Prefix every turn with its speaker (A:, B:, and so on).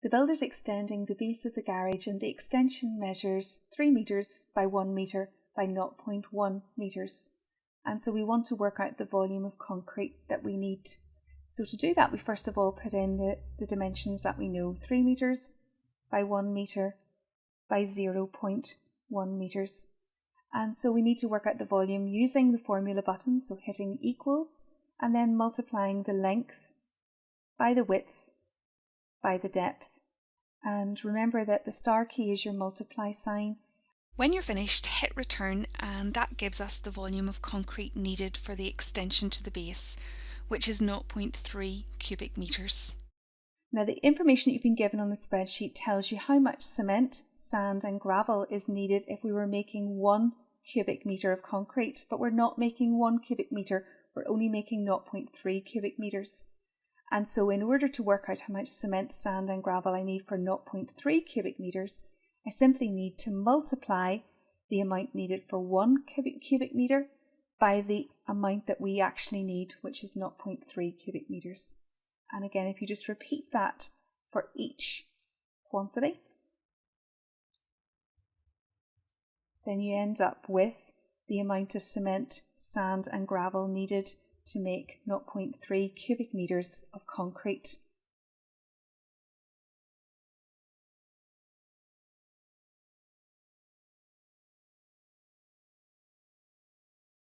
A: The builder's extending the base of the garage and the extension measures 3 metres by 1 metre by 0.1 metres. And so we want to work out the volume of concrete that we need. So to do that, we first of all put in the, the dimensions that we know, 3 metres by 1 metre by 0.1 metres. And so we need to work out the volume using the formula button, so hitting equals, and then multiplying the length by the width by the depth. And remember that the star key is your multiply sign.
B: When you're finished, hit return and that gives us the volume of concrete needed for the extension to the base, which is 0.3 cubic metres.
A: Now the information that you've been given on the spreadsheet tells you how much cement, sand and gravel is needed if we were making one cubic metre of concrete, but we're not making one cubic metre, we're only making 0.3 cubic metres. And so in order to work out how much cement, sand and gravel I need for 0.3 cubic metres, I simply need to multiply the amount needed for one cubic, cubic metre by the amount that we actually need, which is 0.3 cubic metres. And again, if you just repeat that for each quantity, then you end up with the amount of cement, sand and gravel needed to make 0.3 cubic metres of concrete.